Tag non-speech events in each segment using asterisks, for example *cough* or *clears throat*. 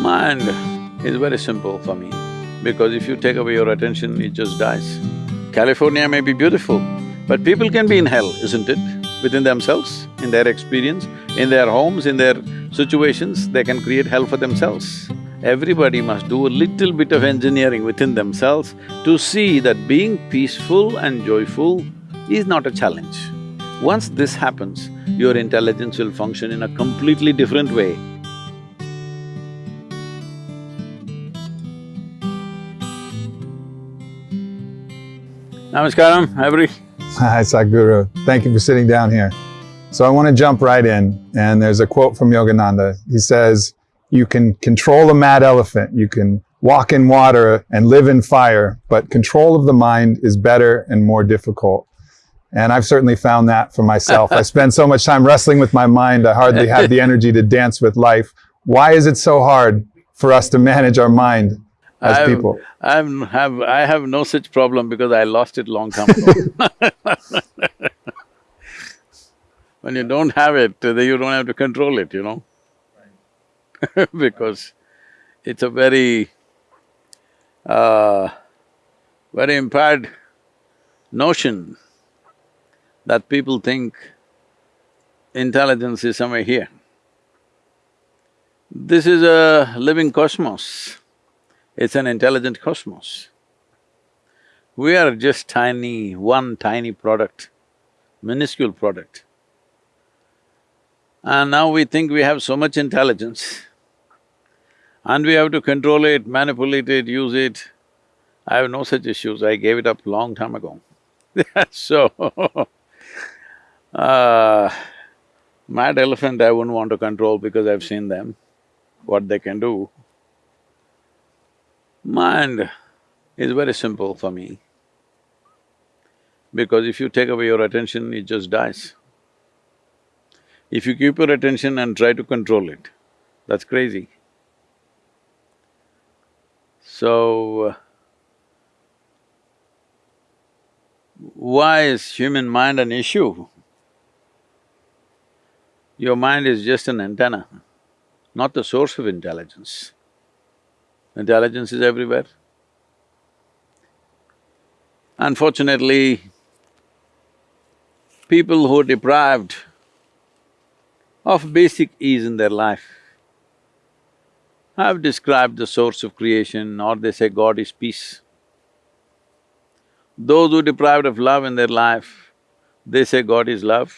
Mind is very simple for me, because if you take away your attention, it just dies. California may be beautiful, but people can be in hell, isn't it? Within themselves, in their experience, in their homes, in their situations, they can create hell for themselves. Everybody must do a little bit of engineering within themselves to see that being peaceful and joyful is not a challenge. Once this happens, your intelligence will function in a completely different way. Namaskaram, *laughs* every. Hi, Sadhguru. Thank you for sitting down here. So I want to jump right in, and there's a quote from Yogananda. He says, you can control a mad elephant, you can walk in water and live in fire, but control of the mind is better and more difficult. And I've certainly found that for myself. I *laughs* spend so much time wrestling with my mind, I hardly have the *laughs* energy to dance with life. Why is it so hard for us to manage our mind as I've, people? I'm have… I have no such problem because I lost it long time ago *laughs* When you don't have it, then you don't have to control it, you know *laughs* because it's a very, uh, very impaired notion that people think intelligence is somewhere here. This is a living cosmos, it's an intelligent cosmos. We are just tiny, one tiny product, minuscule product. And now we think we have so much intelligence and we have to control it, manipulate it, use it. I have no such issues, I gave it up long time ago. *laughs* so, *laughs* uh, mad elephant I wouldn't want to control because I've seen them, what they can do. Mind is very simple for me, because if you take away your attention, it just dies. If you keep your attention and try to control it, that's crazy. So, why is human mind an issue? Your mind is just an antenna, not the source of intelligence. Intelligence is everywhere. Unfortunately, people who are deprived of basic ease in their life have described the source of creation or they say God is peace. Those who are deprived of love in their life, they say God is love.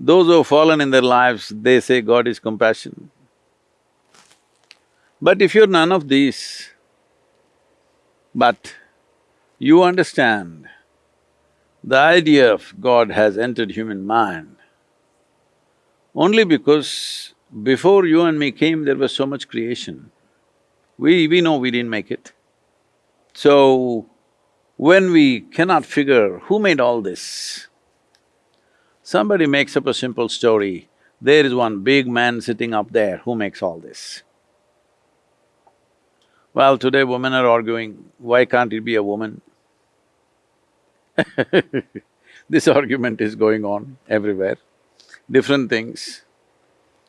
Those who have fallen in their lives, they say God is compassion. But if you're none of these, but you understand the idea of God has entered human mind only because before you and me came, there was so much creation. We… we know we didn't make it. So, when we cannot figure who made all this, somebody makes up a simple story, there is one big man sitting up there, who makes all this? Well, today women are arguing, why can't it be a woman? *laughs* this argument is going on everywhere, different things.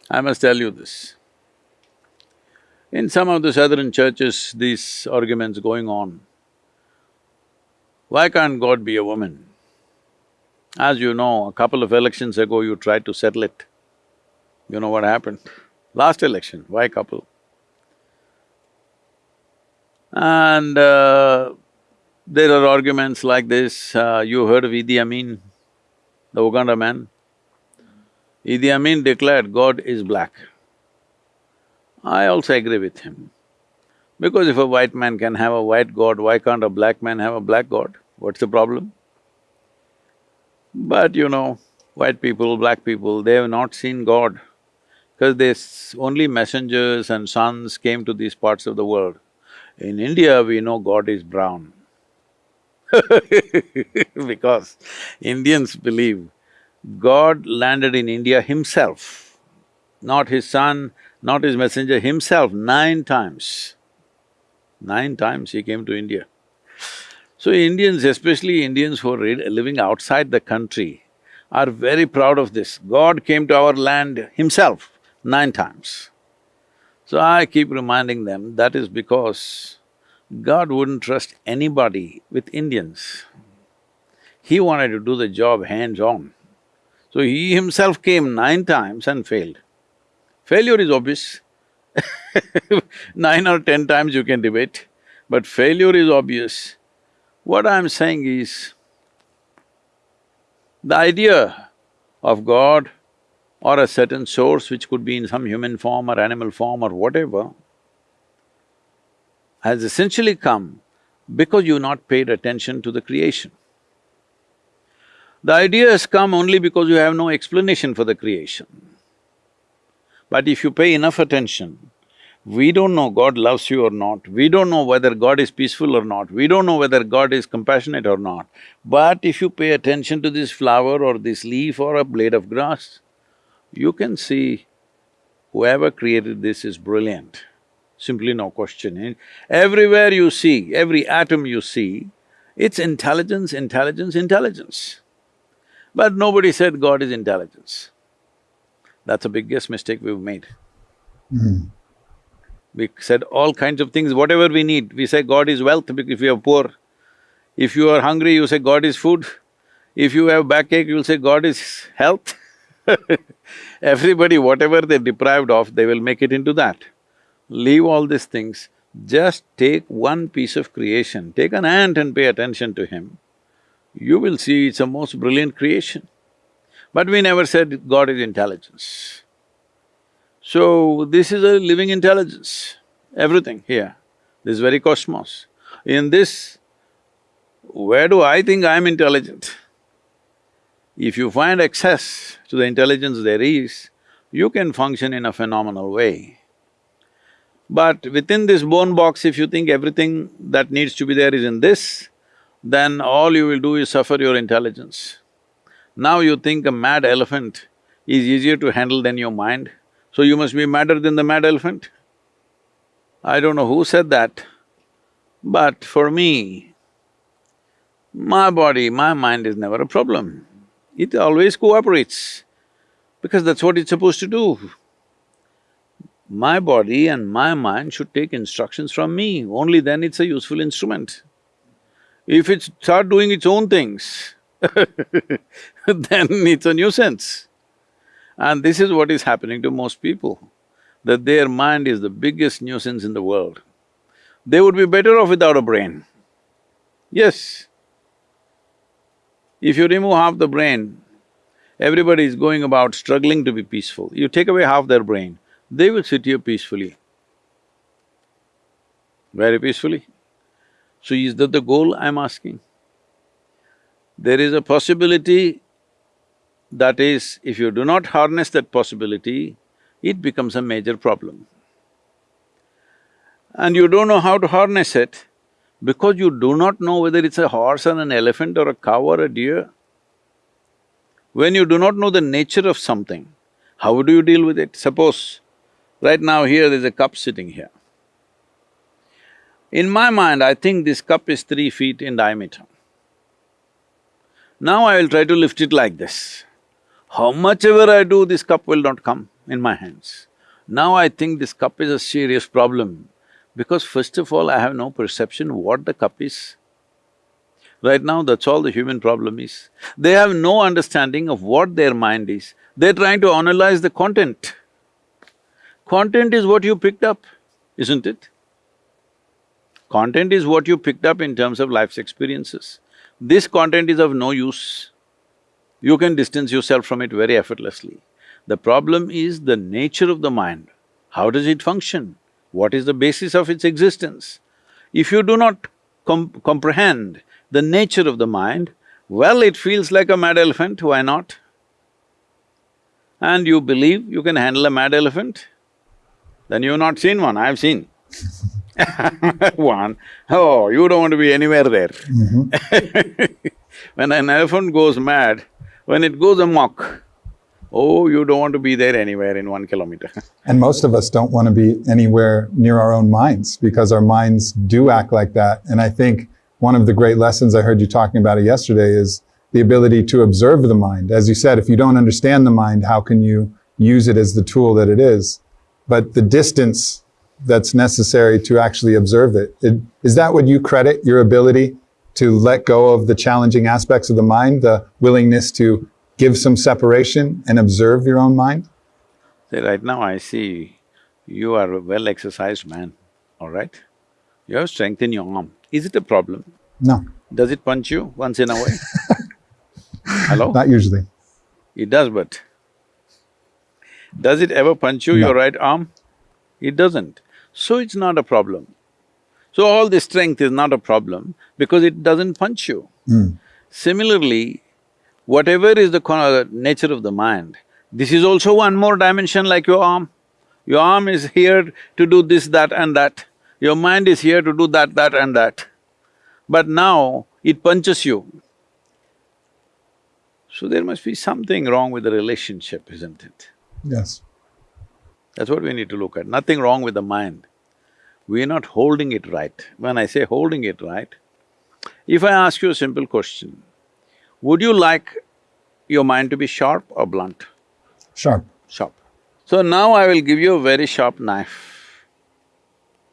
I must tell you this. In some of the southern churches, these arguments going on. Why can't God be a woman? As you know, a couple of elections ago you tried to settle it. You know what happened? Last election, why couple? And uh, there are arguments like this, uh, you heard of Idi Amin, the Uganda man? Idi Amin declared God is black. I also agree with him. Because if a white man can have a white god, why can't a black man have a black god? What's the problem? But you know, white people, black people, they have not seen God because they… only messengers and sons came to these parts of the world. In India, we know God is brown *laughs* because Indians believe God landed in India himself, not his son, not his messenger, himself nine times. Nine times he came to India. So Indians, especially Indians who are living outside the country, are very proud of this. God came to our land himself nine times. So I keep reminding them that is because God wouldn't trust anybody with Indians. He wanted to do the job hands-on. So he himself came nine times and failed. Failure is obvious *laughs* Nine or ten times you can debate, but failure is obvious. What I'm saying is, the idea of God or a certain source which could be in some human form or animal form or whatever, has essentially come because you've not paid attention to the creation. The idea has come only because you have no explanation for the creation. But if you pay enough attention, we don't know God loves you or not, we don't know whether God is peaceful or not, we don't know whether God is compassionate or not. But if you pay attention to this flower or this leaf or a blade of grass, you can see whoever created this is brilliant, simply no question. Everywhere you see, every atom you see, it's intelligence, intelligence, intelligence. But nobody said God is intelligence. That's the biggest mistake we've made. Mm. We said all kinds of things, whatever we need. We say God is wealth if you are poor. If you are hungry, you say God is food. If you have backache, you'll say God is health *laughs* Everybody, whatever they're deprived of, they will make it into that. Leave all these things, just take one piece of creation, take an ant and pay attention to him. You will see it's a most brilliant creation. But we never said God is intelligence. So, this is a living intelligence, everything here, this very cosmos. In this, where do I think I'm intelligent? If you find access to the intelligence there is, you can function in a phenomenal way. But within this bone box, if you think everything that needs to be there is in this, then all you will do is suffer your intelligence. Now you think a mad elephant is easier to handle than your mind, so you must be madder than the mad elephant? I don't know who said that, but for me, my body, my mind is never a problem. It always cooperates, because that's what it's supposed to do. My body and my mind should take instructions from me, only then it's a useful instrument. If it start doing its own things, *laughs* then it's a nuisance. And this is what is happening to most people, that their mind is the biggest nuisance in the world. They would be better off without a brain. Yes. If you remove half the brain, everybody is going about struggling to be peaceful. You take away half their brain, they will sit here peacefully. Very peacefully. So is that the goal I'm asking? There is a possibility that is, if you do not harness that possibility, it becomes a major problem. And you don't know how to harness it because you do not know whether it's a horse or an elephant or a cow or a deer. When you do not know the nature of something, how do you deal with it? Suppose, right now here there's a cup sitting here. In my mind, I think this cup is three feet in diameter. Now I will try to lift it like this. How much ever I do, this cup will not come in my hands. Now I think this cup is a serious problem because first of all, I have no perception what the cup is. Right now, that's all the human problem is. They have no understanding of what their mind is. They're trying to analyze the content. Content is what you picked up, isn't it? Content is what you picked up in terms of life's experiences. This content is of no use you can distance yourself from it very effortlessly. The problem is the nature of the mind. How does it function? What is the basis of its existence? If you do not com comprehend the nature of the mind, well, it feels like a mad elephant, why not? And you believe you can handle a mad elephant? Then you've not seen one, I've seen *laughs* one. Oh, you don't want to be anywhere there mm -hmm. *laughs* when an elephant goes mad, when it goes amok, oh, you don't want to be there anywhere in one kilometer *laughs* And most of us don't want to be anywhere near our own minds because our minds do act like that. And I think one of the great lessons I heard you talking about it yesterday is the ability to observe the mind. As you said, if you don't understand the mind, how can you use it as the tool that it is? But the distance that's necessary to actually observe it. it. Is that what you credit your ability to let go of the challenging aspects of the mind, the willingness to give some separation and observe your own mind? See, right now I see you are a well-exercised man, all right? You have strength in your arm. Is it a problem? No, Does it punch you once in a while? *laughs* Hello? not usually. It does, but does it ever punch you, No. your right arm? It doesn't. So it's not a problem. So all this strength is not a problem because it doesn't punch you. Hmm. Similarly, whatever is the nature of the mind, this is also one more dimension like your arm. Your arm is here to do this, that and that. Your mind is here to do that, that and that. But now it punches you. So there must be something wrong with the relationship, isn't it? Yes. That's what we need to look at, nothing wrong with the mind. We are not holding it right. When I say holding it right, if I ask you a simple question, would you like your mind to be sharp or blunt? Sharp. Sharp. So now I will give you a very sharp knife,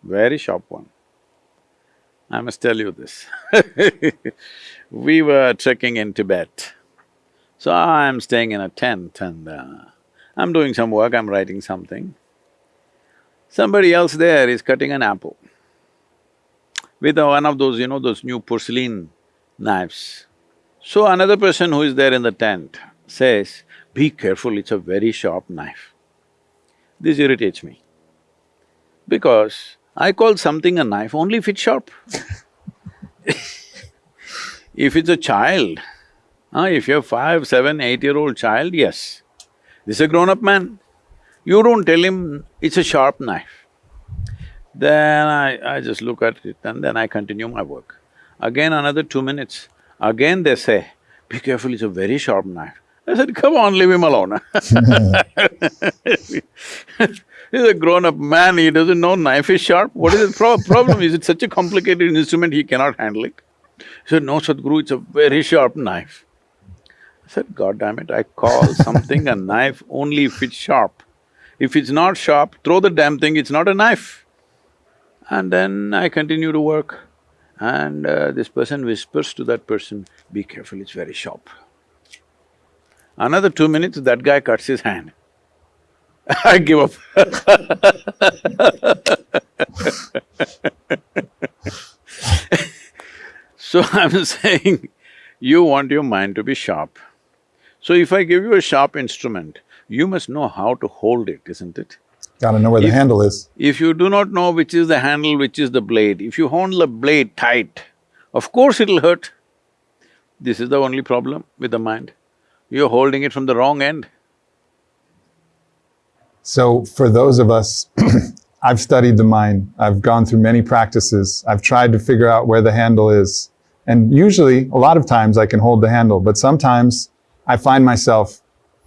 very sharp one. I must tell you this *laughs* We were trekking in Tibet. So I'm staying in a tent and uh, I'm doing some work, I'm writing something. Somebody else there is cutting an apple with a- one of those, you know, those new porcelain knives. So another person who is there in the tent says, be careful, it's a very sharp knife. This irritates me. Because I call something a knife only if it's sharp. *laughs* if it's a child, ah, if you're five, seven, eight-year-old child, yes. This is a grown-up man. You don't tell him it's a sharp knife. Then I, I just look at it and then I continue my work. Again another two minutes, again they say, be careful, it's a very sharp knife. I said, come on, leave him alone *laughs* He's a grown-up man, he doesn't know knife is sharp. What is the pro- problem? Is it such a complicated instrument he cannot handle it? He said, no, Sadhguru, it's a very sharp knife. I said, God damn it, I call something a knife only if it's sharp. If it's not sharp, throw the damn thing, it's not a knife. And then I continue to work. And uh, this person whispers to that person, be careful, it's very sharp. Another two minutes, that guy cuts his hand. *laughs* I give up *laughs* So I'm *laughs* saying, you want your mind to be sharp. So if I give you a sharp instrument, you must know how to hold it, isn't it? Gotta know where the handle is. If you do not know which is the handle, which is the blade, if you hold the blade tight, of course it'll hurt. This is the only problem with the mind. You're holding it from the wrong end. So for those of us, *clears throat* I've studied the mind. I've gone through many practices. I've tried to figure out where the handle is. And usually, a lot of times I can hold the handle, but sometimes I find myself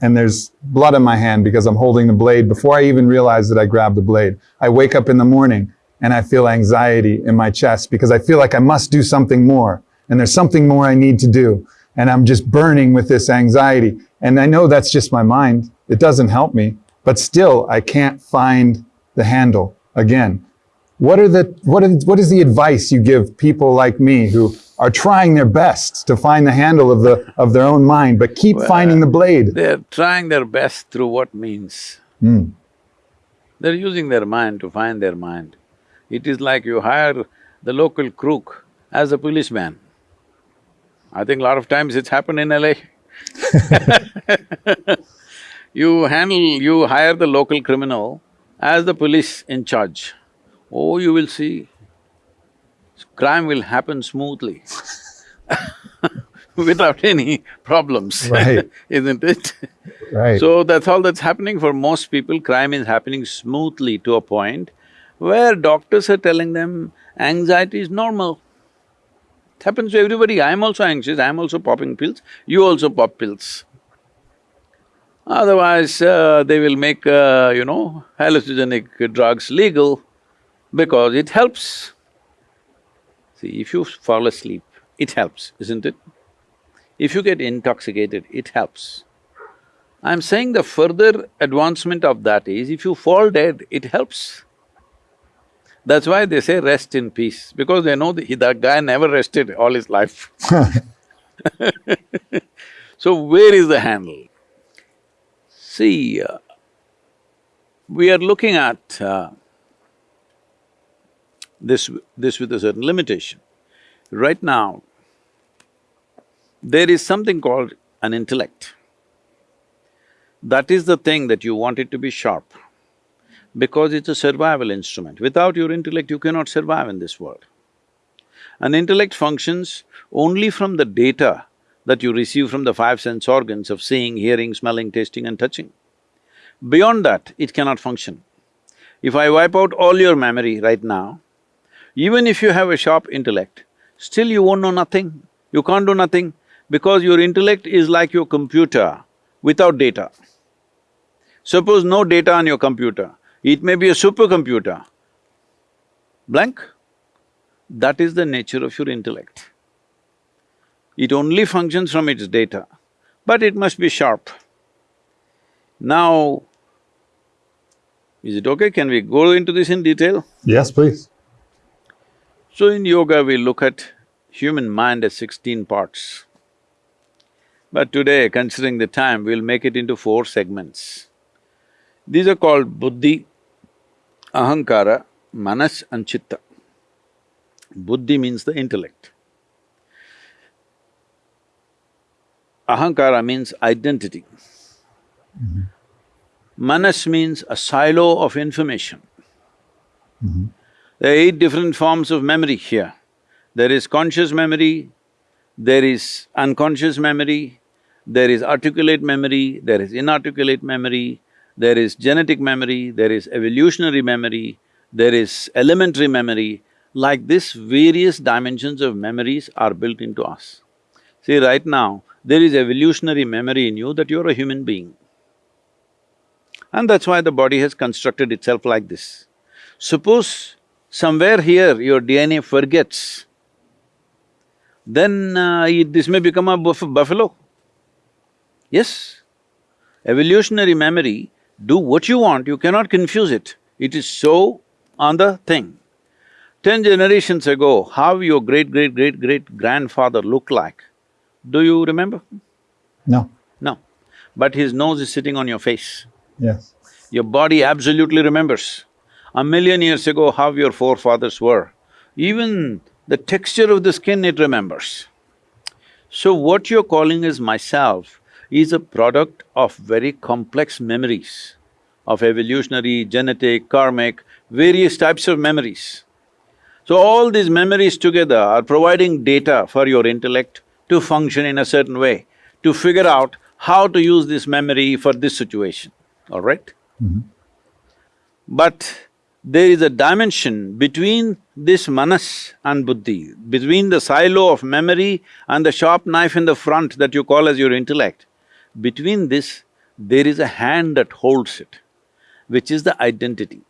and there's blood on my hand because I'm holding the blade before I even realize that I grabbed the blade. I wake up in the morning and I feel anxiety in my chest because I feel like I must do something more and there's something more I need to do. And I'm just burning with this anxiety. And I know that's just my mind. It doesn't help me, but still I can't find the handle again. What are the, what, are, what is the advice you give people like me who are trying their best to find the handle of the, of their own mind, but keep finding the blade? They're trying their best through what means. Hmm. They're using their mind to find their mind. It is like you hire the local crook as a policeman. I think a lot of times it's happened in LA. *laughs* *laughs* You handle… you hire the local criminal as the police in charge. Oh, you will see, crime will happen smoothly *laughs* without any problems, Right. *laughs* isn't it? Right. So that's all that's happening for most people, crime is happening smoothly to a point where doctors are telling them anxiety is normal. It happens to everybody, I'm also anxious, I'm also popping pills, you also pop pills. Otherwise, uh, they will make, uh, you know, hallucinogenic drugs legal because it helps. See, if you fall asleep, it helps, isn't it? If you get intoxicated, it helps. I'm saying the further advancement of that is, if you fall dead, it helps. That's why they say rest in peace, because they know that, that guy never rested all his life *laughs* *laughs* So where is the handle? See, uh, we are looking at uh, this… this with a certain limitation. Right now, there is something called an intellect. That is the thing that you want it to be sharp because it's a survival instrument. Without your intellect, you cannot survive in this world. An intellect functions only from the data that you receive from the five sense organs of seeing, hearing, smelling, tasting and touching. Beyond that, it cannot function. If I wipe out all your memory right now, even if you have a sharp intellect, still you won't know nothing. You can't do nothing because your intellect is like your computer without data. Suppose no data on your computer, it may be a supercomputer. Blank? That is the nature of your intellect. It only functions from its data, but it must be sharp. Now, is it okay? Can we go into this in detail? Yes, please. So in yoga, we look at human mind as sixteen parts. But today, considering the time, we'll make it into four segments. These are called buddhi, ahankara, manas and chitta. Buddhi means the intellect. Ahankara means identity. Mm-hmm. Manas means a silo of information. Mm-hmm. There are eight different forms of memory here. There is conscious memory, there is unconscious memory, there is articulate memory, there is inarticulate memory, there is genetic memory, there is evolutionary memory, there is elementary memory. Like this, various dimensions of memories are built into us. See, right now, there is evolutionary memory in you that you're a human being. And that's why the body has constructed itself like this. Suppose somewhere here your DNA forgets, then uh, it, this may become a buff buffalo. Yes, evolutionary memory, do what you want, you cannot confuse it. It is so on the thing. Ten generations ago, how your great-great-great-great-grandfather looked like, do you remember? No. No. But his nose is sitting on your face. Yes. Your body absolutely remembers. A million years ago, how your forefathers were. Even the texture of the skin it remembers. So what you're calling as myself is a product of very complex memories of evolutionary, genetic, karmic, various types of memories. So all these memories together are providing data for your intellect to function in a certain way, to figure out how to use this memory for this situation, all right? mm -hmm. But there is a dimension between this manas and buddhi, between the silo of memory and the sharp knife in the front that you call as your intellect. Between this, there is a hand that holds it, which is the identity.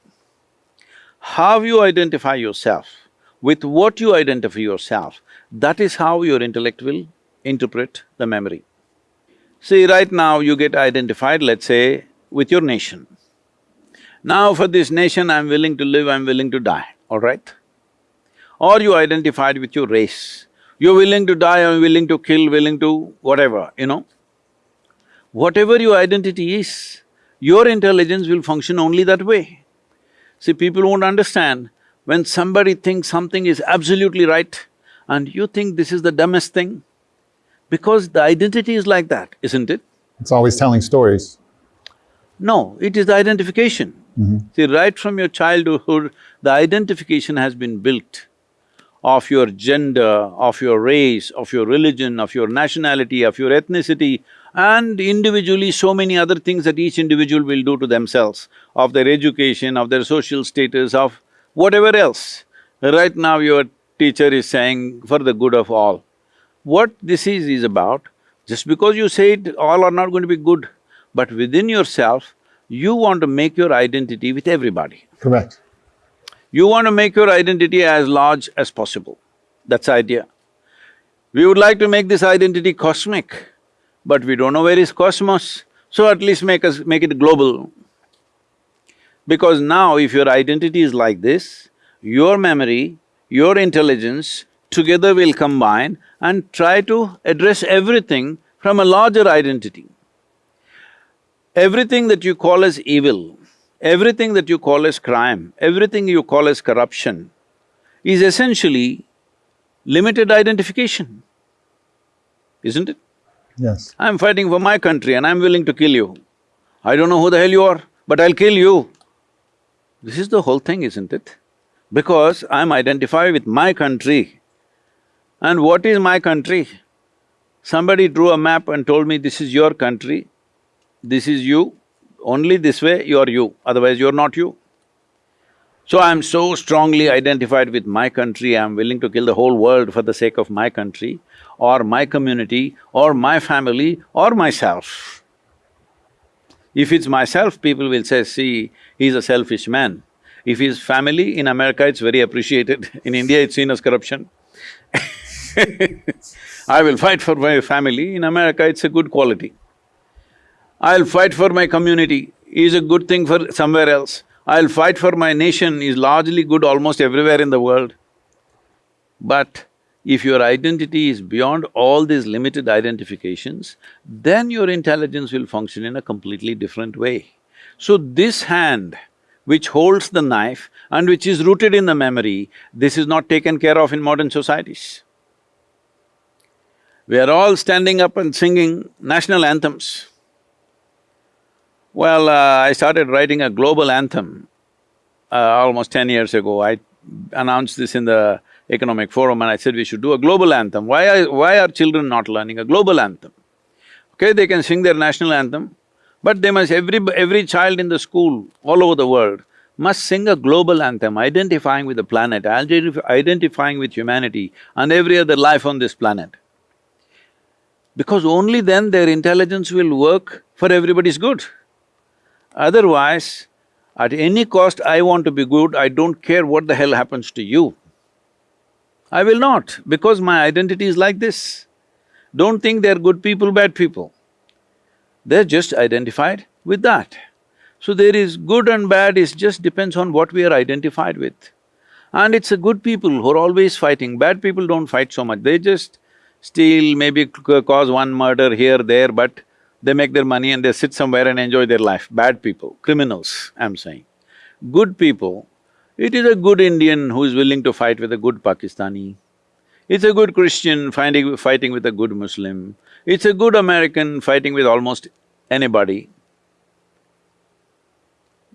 How you identify yourself, with what you identify yourself, that is how your intellect will interpret the memory. See, right now you get identified, let's say, with your nation. Now for this nation, I'm willing to live, I'm willing to die, all right? Or you identified with your race. You're willing to die, I'm willing to kill, willing to whatever, you know. Whatever your identity is, your intelligence will function only that way. See, people won't understand, when somebody thinks something is absolutely right and you think this is the dumbest thing, because the identity is like that, isn't it? It's always telling stories. No, it is the identification. Mm -hmm. See, right from your childhood, the identification has been built of your gender, of your race, of your religion, of your nationality, of your ethnicity, and individually so many other things that each individual will do to themselves, of their education, of their social status, of whatever else. Right now your teacher is saying, for the good of all. What this is, is about, just because you say it, all are not going to be good, but within yourself, you want to make your identity with everybody. Correct. You want to make your identity as large as possible. That's the idea. We would like to make this identity cosmic, but we don't know where is cosmos, so at least make us… make it global. Because now if your identity is like this, your memory, your intelligence together will combine and try to address everything from a larger identity. Everything that you call as evil, everything that you call as crime, everything you call as corruption is essentially limited identification, isn't it? Yes. I'm fighting for my country and I'm willing to kill you. I don't know who the hell you are, but I'll kill you. This is the whole thing, isn't it? Because I'm identified with my country. And what is my country? Somebody drew a map and told me, this is your country, this is you, only this way you're you, otherwise you're not you. So I'm so strongly identified with my country, I'm willing to kill the whole world for the sake of my country, or my community, or my family, or myself. If it's myself, people will say, see, he's a selfish man. If he's family, in America it's very appreciated, *laughs* in India it's seen as corruption. *laughs* I will fight for my family, in America it's a good quality. I'll fight for my community, is a good thing for somewhere else. I'll fight for my nation is largely good almost everywhere in the world. But if your identity is beyond all these limited identifications, then your intelligence will function in a completely different way. So this hand which holds the knife and which is rooted in the memory, this is not taken care of in modern societies. We are all standing up and singing national anthems. Well, uh, I started writing a global anthem uh, almost ten years ago. I announced this in the economic forum and I said we should do a global anthem. Why are… why are children not learning a global anthem? Okay, they can sing their national anthem, but they must… every… every child in the school all over the world must sing a global anthem identifying with the planet, identifying with humanity and every other life on this planet because only then their intelligence will work for everybody's good. Otherwise, at any cost I want to be good, I don't care what the hell happens to you. I will not, because my identity is like this. Don't think they're good people, bad people. They're just identified with that. So there is good and bad, it just depends on what we are identified with. And it's a good people who are always fighting, bad people don't fight so much, they just steal, maybe cause one murder here, there, but they make their money and they sit somewhere and enjoy their life. Bad people, criminals, I'm saying. Good people, it is a good Indian who is willing to fight with a good Pakistani. It's a good Christian finding, fighting with a good Muslim. It's a good American fighting with almost anybody.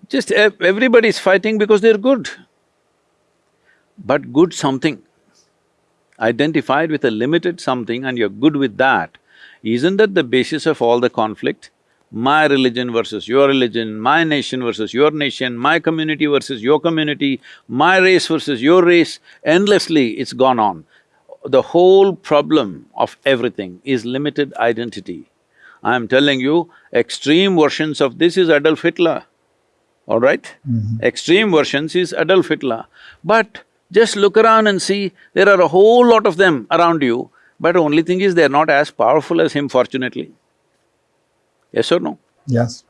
Just everybody is fighting because they're good. But good something identified with a limited something and you're good with that, isn't that the basis of all the conflict? My religion versus your religion, my nation versus your nation, my community versus your community, my race versus your race, endlessly it's gone on. The whole problem of everything is limited identity. I'm telling you, extreme versions of this is Adolf Hitler, all right? Mm -hmm. Extreme versions is Adolf Hitler. But just look around and see, there are a whole lot of them around you, but only thing is they're not as powerful as him fortunately. Yes or no? Yes.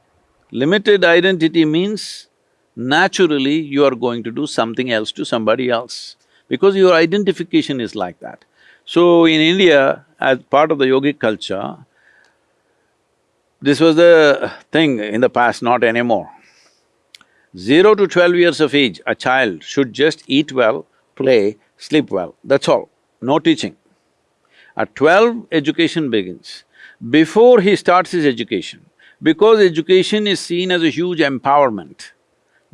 Limited identity means naturally you are going to do something else to somebody else because your identification is like that. So in India, as part of the yogic culture, this was the thing in the past, not anymore. Zero to twelve years of age, a child should just eat well, play, sleep well, that's all, no teaching. At twelve, education begins. Before he starts his education, because education is seen as a huge empowerment,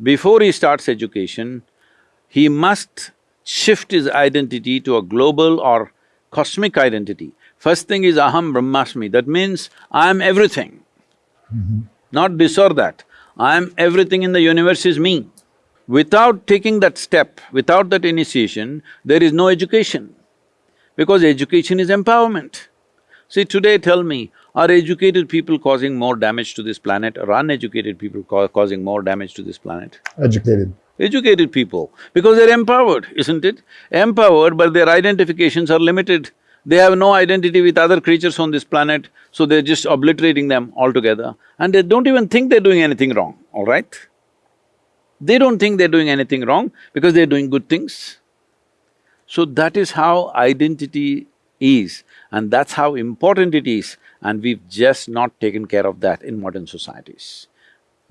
before he starts education, he must shift his identity to a global or cosmic identity. First thing is aham brahmasmi, that means I am everything. Mm -hmm. Not this or that. I am everything in the universe is me. Without taking that step, without that initiation, there is no education, because education is empowerment. See, today tell me, are educated people causing more damage to this planet or uneducated people ca causing more damage to this planet? Educated. Educated people, because they're empowered, isn't it? Empowered, but their identifications are limited. They have no identity with other creatures on this planet, so they're just obliterating them altogether. And they don't even think they're doing anything wrong, all right? They don't think they're doing anything wrong because they're doing good things. So that is how identity is and that's how important it is and we've just not taken care of that in modern societies.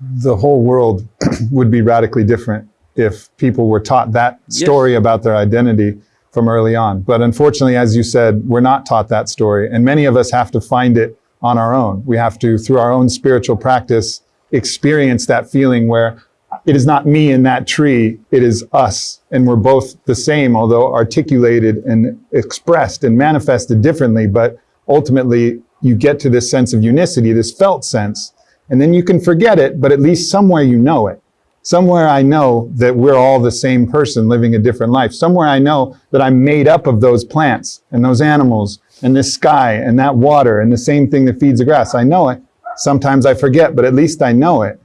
The whole world *clears throat* would be radically different if people were taught that story yes. about their identity from early on. But unfortunately, as you said, we're not taught that story. And many of us have to find it on our own. We have to, through our own spiritual practice, experience that feeling where it is not me in that tree, it is us. And we're both the same, although articulated and expressed and manifested differently. But ultimately, you get to this sense of unicity, this felt sense. And then you can forget it, but at least somewhere you know it. Somewhere I know that we're all the same person living a different life. Somewhere I know that I'm made up of those plants and those animals and this sky and that water and the same thing that feeds the grass. I know it. Sometimes I forget, but at least I know it.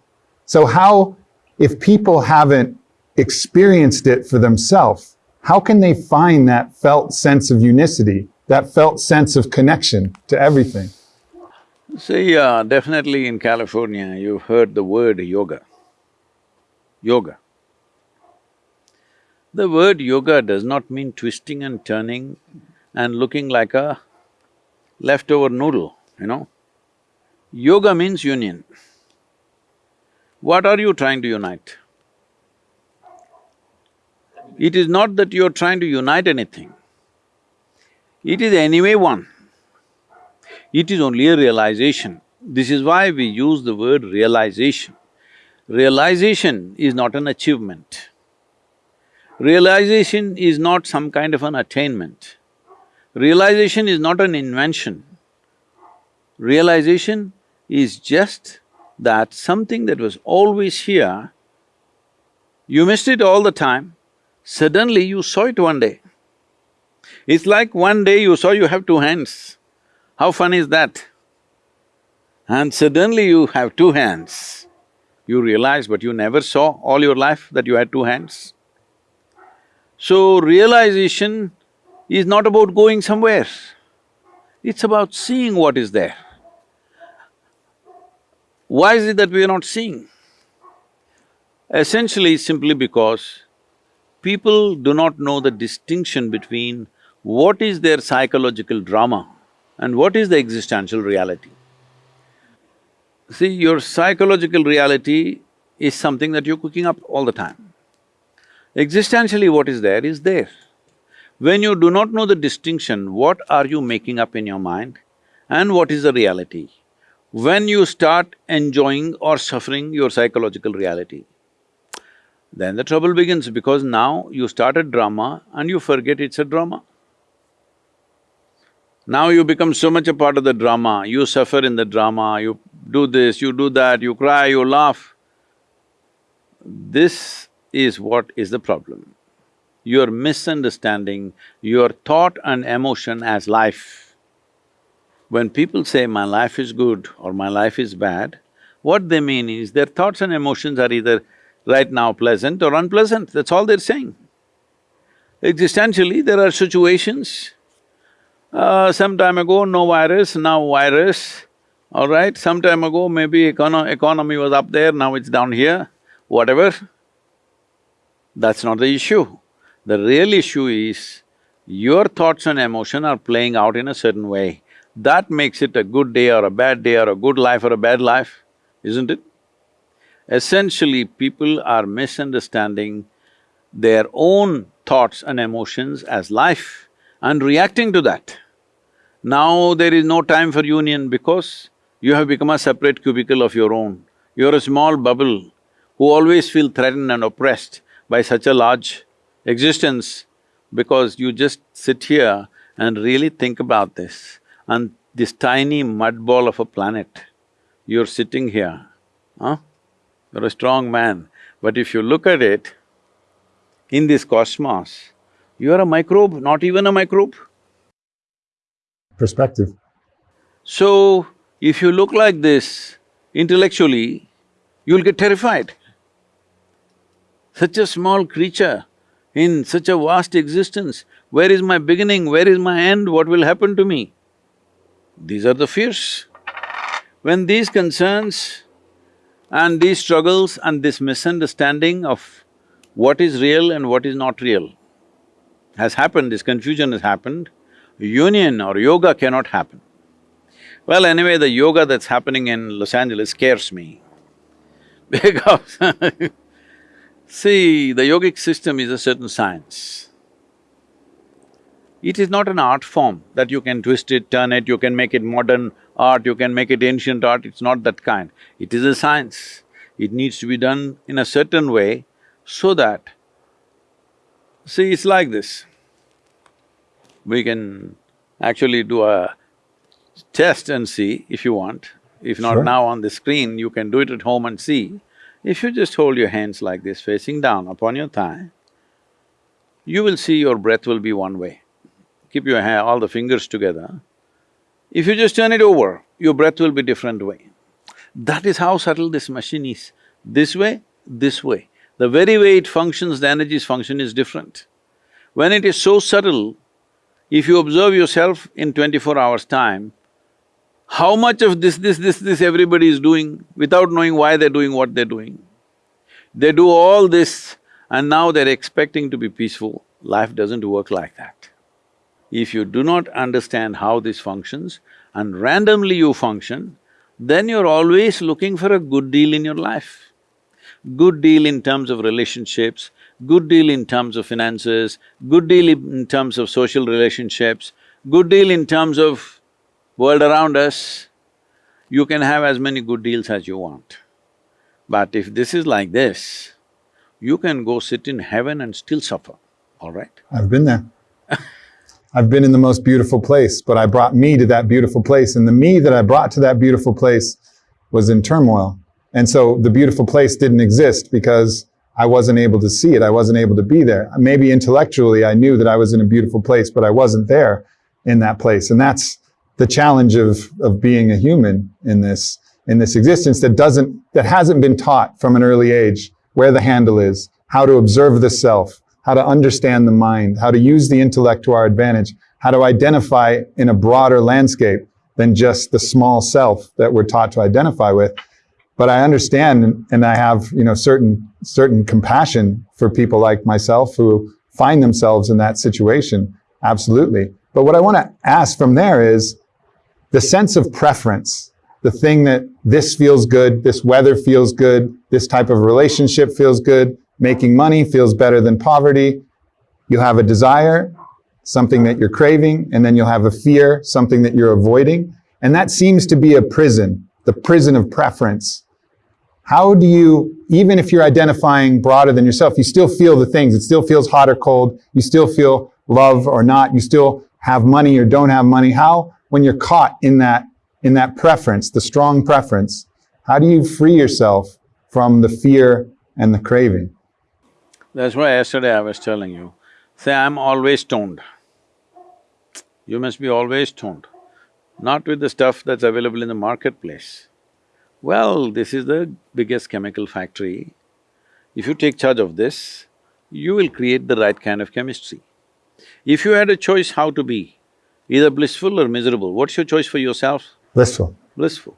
So how, if people haven't experienced it for themselves, how can they find that felt sense of unicity, that felt sense of connection to everything? See, uh, definitely in California, you've heard the word yoga yoga. The word yoga does not mean twisting and turning and looking like a leftover noodle, you know. Yoga means union. What are you trying to unite? It is not that you're trying to unite anything. It is anyway one. It is only a realization. This is why we use the word realization. Realization is not an achievement. Realization is not some kind of an attainment. Realization is not an invention. Realization is just that something that was always here, you missed it all the time, suddenly you saw it one day. It's like one day you saw you have two hands. How fun is that? And suddenly you have two hands you realize, but you never saw all your life that you had two hands. So, realization is not about going somewhere, it's about seeing what is there. Why is it that we are not seeing? Essentially, simply because people do not know the distinction between what is their psychological drama and what is the existential reality. See, your psychological reality is something that you're cooking up all the time. Existentially what is there is there. When you do not know the distinction, what are you making up in your mind and what is the reality? When you start enjoying or suffering your psychological reality, then the trouble begins because now you start a drama and you forget it's a drama. Now you become so much a part of the drama, you suffer in the drama, you do this, you do that, you cry, you laugh. This is what is the problem. You're misunderstanding your thought and emotion as life. When people say, my life is good or my life is bad, what they mean is their thoughts and emotions are either right now pleasant or unpleasant, that's all they're saying. Existentially, there are situations, uh, some time ago no virus, now virus, all right? Some time ago maybe econo economy was up there, now it's down here, whatever. That's not the issue. The real issue is your thoughts and emotion are playing out in a certain way. That makes it a good day or a bad day or a good life or a bad life, isn't it? Essentially, people are misunderstanding their own thoughts and emotions as life and reacting to that. Now there is no time for union because you have become a separate cubicle of your own. You're a small bubble who always feel threatened and oppressed by such a large existence because you just sit here and really think about this. And this tiny mud ball of a planet, you're sitting here, huh? You're a strong man, but if you look at it, in this cosmos, you are a microbe, not even a microbe. Perspective. So, if you look like this intellectually, you'll get terrified. Such a small creature in such a vast existence, where is my beginning, where is my end, what will happen to me? These are the fears. When these concerns And these struggles and this misunderstanding of what is real and what is not real has happened, this confusion has happened, union or yoga cannot happen. Well, anyway, the yoga that's happening in Los Angeles scares me *laughs* because *laughs* see, the yogic system is a certain science. It is not an art form that you can twist it, turn it, you can make it modern art, you can make it ancient art, it's not that kind. It is a science. It needs to be done in a certain way so that… See, it's like this. We can actually do a test and see if you want. If not Sure. now on the screen, you can do it at home and see. If you just hold your hands like this, facing down upon your thigh, you will see your breath will be one way. Keep your hand, all the fingers together. If you just turn it over, your breath will be different way. That is how subtle this machine is. This way, this way. The very way it functions, the energies function is different. When it is so subtle, if you observe yourself in twenty-four hours' time, how much of this, this, this, this everybody is doing without knowing why they're doing what they're doing. They do all this and now they're expecting to be peaceful. Life doesn't work like that. If you do not understand how this functions and randomly you function, then you're always looking for a good deal in your life. Good deal in terms of relationships, good deal in terms of finances, good deal in terms of social relationships, good deal in terms of world around us. You can have as many good deals as you want. But if this is like this, you can go sit in heaven and still suffer, all right? I've been there. *laughs* I've been in the most beautiful place, but I brought me to that beautiful place, and the me that I brought to that beautiful place was in turmoil. And so the beautiful place didn't exist because I wasn't able to see it, I wasn't able to be there. Maybe intellectually I knew that I was in a beautiful place, but I wasn't there in that place. And that's the challenge of, of being a human in this, in this existence that doesn't, that hasn't been taught from an early age where the handle is, how to observe the self, how to understand the mind, how to use the intellect to our advantage, how to identify in a broader landscape than just the small self that we're taught to identify with. But I understand and I have, you know, certain, certain compassion for people like myself who find themselves in that situation. Absolutely. But what I want to ask from there is the sense of preference, the thing that this feels good, this weather feels good, this type of relationship feels good, making money feels better than poverty. You have a desire, something that you're craving, and then you'll have a fear, something that you're avoiding. And that seems to be a prison, the prison of preference. How do you, even if you're identifying broader than yourself, you still feel the things, it still feels hot or cold, you still feel love or not, you still have money or don't have money. How, when you're caught in that, in that preference, the strong preference, how do you free yourself from the fear and the craving? That's why yesterday I was telling you, say, I'm always stoned. You must be always stoned, not with the stuff that's available in the marketplace. Well, this is the biggest chemical factory. If you take charge of this, you will create the right kind of chemistry. If you had a choice how to be, either blissful or miserable, what's your choice for yourself? Blissful. Blissful.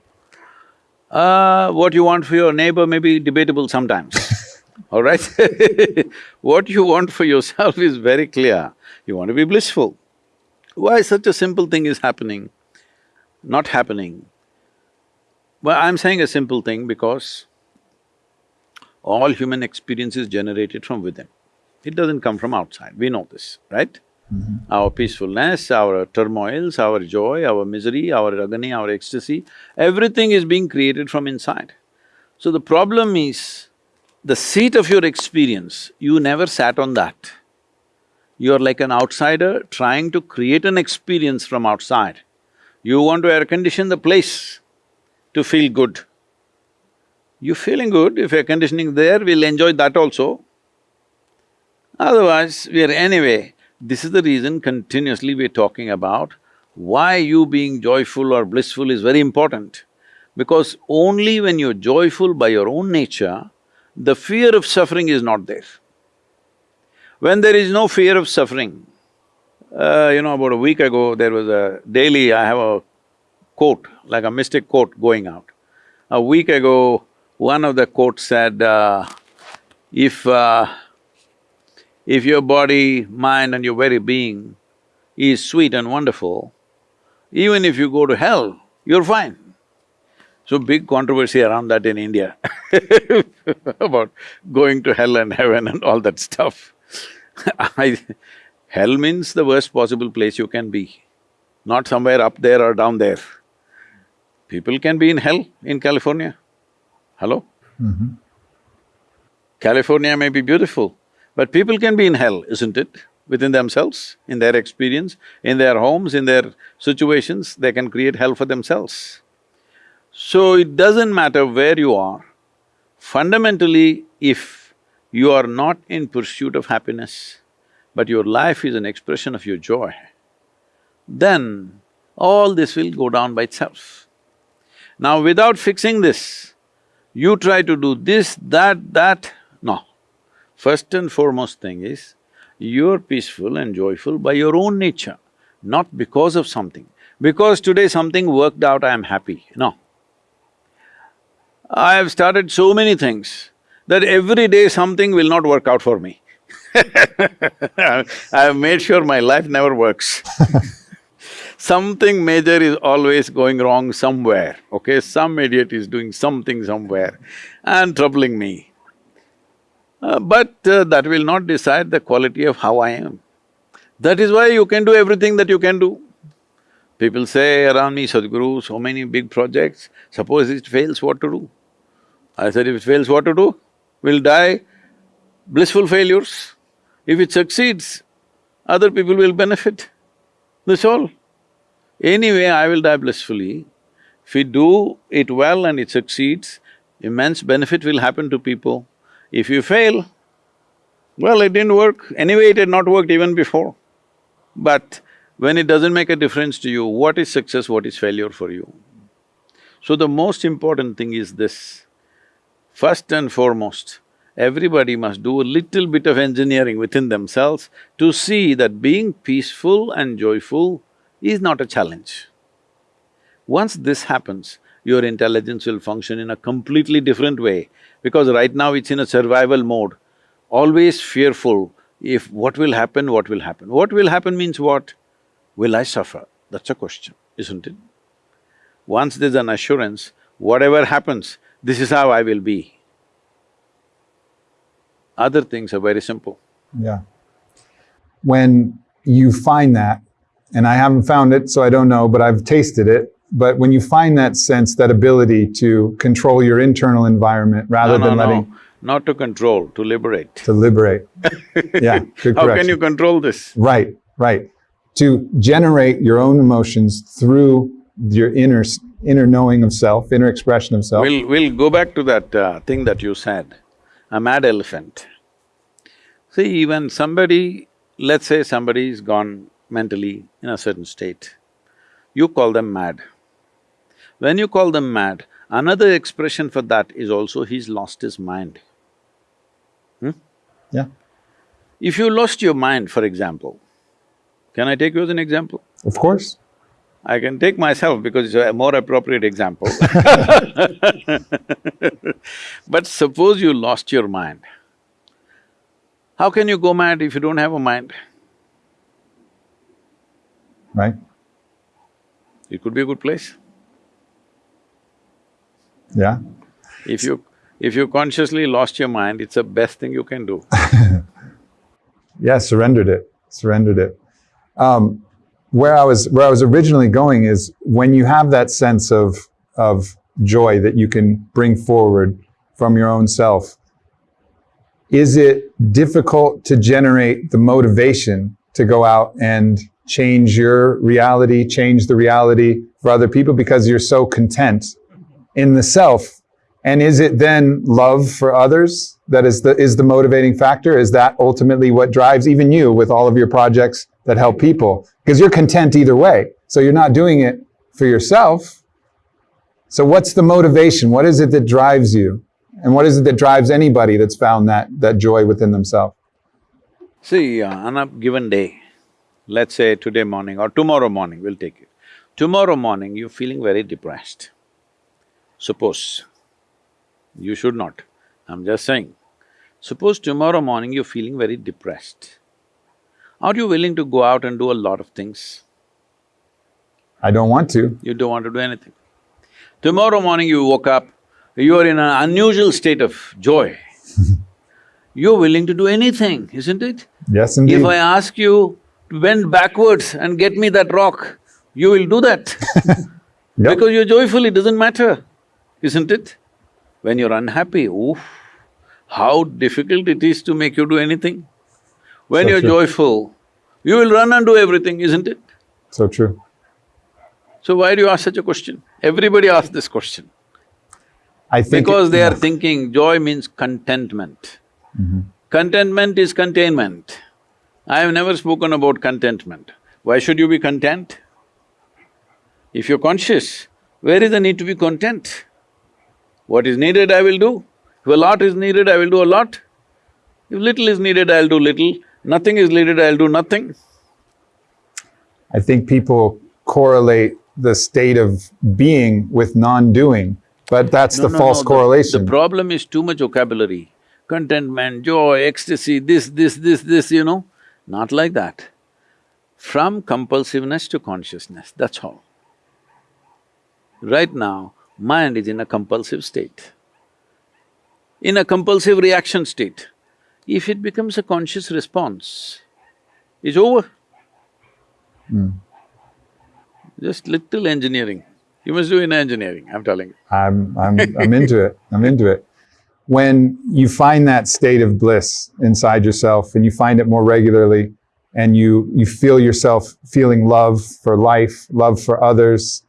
Uh, what you want for your neighbor may be debatable sometimes, all right? *laughs* what you want for yourself is very clear. You want to be blissful. Why such a simple thing is happening, not happening? Well, I'm saying a simple thing because all human experience is generated from within. It doesn't come from outside, we know this, right? Mm-hmm. Our peacefulness, our turmoils, our joy, our misery, our agony, our ecstasy, everything is being created from inside. So the problem is, the seat of your experience, you never sat on that. You're like an outsider trying to create an experience from outside. You want to air condition the place to feel good. You're feeling good, if air conditioning there, we'll enjoy that also. Otherwise, we are anyway, this is the reason continuously we're talking about why you being joyful or blissful is very important. Because only when you're joyful by your own nature, the fear of suffering is not there. When there is no fear of suffering, uh, you know, about a week ago, there was a daily, I have a quote, like a mystic quote going out. A week ago, One of the quotes said, uh, if… Uh, if your body, mind and your very being is sweet and wonderful, even if you go to hell, you're fine. So big controversy around that in India *laughs* about going to hell and heaven and all that stuff. *laughs* I… hell means the worst possible place you can be, not somewhere up there or down there. People can be in hell in California. Hello? Mm-hmm. California may be beautiful, but people can be in hell, isn't it? Within themselves, in their experience, in their homes, in their situations, they can create hell for themselves. So it doesn't matter where you are, fundamentally if you are not in pursuit of happiness, but your life is an expression of your joy, then all this will go down by itself. Now without fixing this, you try to do this, that, that, no. First and foremost thing is, you're peaceful and joyful by your own nature, not because of something. Because today something worked out, I am happy, no. I have started so many things that every day something will not work out for me. *laughs* I have made sure my life never works *laughs* Something major is always going wrong somewhere, okay? Some idiot is doing something somewhere and troubling me. Uh, but uh, that will not decide the quality of how I am. That is why you can do everything that you can do. People say around me, Sadhguru, so many big projects, suppose it fails, what to do? I said, if it fails, what to do? We'll die blissful failures. If it succeeds, other people will benefit. That's all. Anyway, I will die blissfully. If we do it well and it succeeds, immense benefit will happen to people. If you fail, well, it didn't work. Anyway, it had not worked even before. But when it doesn't make a difference to you, what is success, what is failure for you? So the most important thing is this. First and foremost, everybody must do a little bit of engineering within themselves to see that being peaceful and joyful is not a challenge. Once this happens, your intelligence will function in a completely different way because right now it's in a survival mode, always fearful if what will happen, what will happen. What will happen means what? Will I suffer? That's a question, isn't it? Once there's an assurance, whatever happens, this is how I will be. Other things are very simple. Yeah. When you find that, and I haven't found it, so I don't know, but I've tasted it. But when you find that sense, that ability to control your internal environment rather no, no, than no. letting… Not to control, to liberate. To liberate. yeah, *laughs* How correction. can you control this? Right, right. To generate your own emotions through your inner, inner knowing of self, inner expression of self. We'll… we'll go back to that uh, thing that you said, a mad elephant. See, even somebody, let's say somebody's gone mentally in a certain state, you call them mad. When you call them mad, another expression for that is also he's lost his mind. Hmm? Yeah, If you lost your mind, for example, can I take you as an example? of course. I can take myself because it's a more appropriate example *laughs* *laughs* But suppose you lost your mind, how can you go mad if you don't have a mind? Right? It could be a good place. Yeah. If you… if you consciously lost your mind, it's the best thing you can do. *laughs* Yeah, surrendered it, surrendered it. Um, where I was, where I was originally going is when you have that sense of, of joy that you can bring forward from your own self, is it difficult to generate the motivation to go out and change your reality, change the reality for other people because you're so content in the self? And is it then love for others that is the, is the motivating factor? Is that ultimately what drives even you with all of your projects that help people? Because you're content either way. So you're not doing it for yourself. So what's the motivation? What is it that drives you? And what is it that drives anybody that's found that, that joy within themselves? See, uh, on a given day, let's say today morning or tomorrow morning, we'll take it. Tomorrow morning, you're feeling very depressed. Suppose, You should not. I'm just saying. Suppose tomorrow morning you're feeling very depressed. Are you willing to go out and do a lot of things? I don't want to. You don't want to do anything. Tomorrow morning you woke up, you are in an unusual state of joy. *laughs* You're willing to do anything, isn't it? Yes, indeed. If I ask you to bend backwards and get me that rock, you will do that *laughs* Yep. because you're joyful, it doesn't matter, isn't it? When you're unhappy, oof, how difficult it is to make you do anything. When So you're true. joyful, you will run and do everything, isn't it? So true. So why do you ask such a question? Everybody asks this question. I think Because they are thinking joy means contentment. Mm-hmm. Contentment is containment. I have never spoken about contentment. Why should you be content? If you're conscious, where is the need to be content? What is needed, I will do. If a lot is needed, I will do a lot. If little is needed, I'll do little. Nothing is needed, I'll do nothing. I think people correlate the state of being with non-doing, but that's No, the no, false no, the- correlation. The problem is too much vocabulary. Contentment, joy, ecstasy, this, this, this, this, you know. Not like that. From compulsiveness to consciousness, that's all. Right now, mind is in a compulsive state. In a compulsive reaction state. If it becomes a conscious response, it's over. Hmm. Just little engineering. You must do in engineering, I'm telling you. I'm, I'm, I'm *laughs* into it. I'm into it. When you find that state of bliss inside yourself and you find it more regularly and you, you feel yourself feeling love for life, love for others,